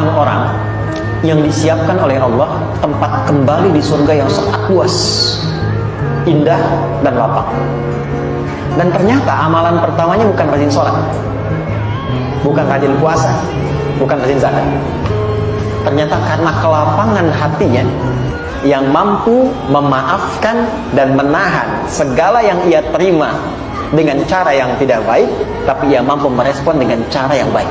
orang yang disiapkan oleh Allah tempat kembali di surga yang sangat luas, indah dan lapang. Dan ternyata amalan pertamanya bukan rajin sholat, bukan rajin puasa, bukan rajin zakat. Ternyata karena kelapangan hatinya yang mampu memaafkan dan menahan segala yang ia terima dengan cara yang tidak baik, tapi ia mampu merespon dengan cara yang baik.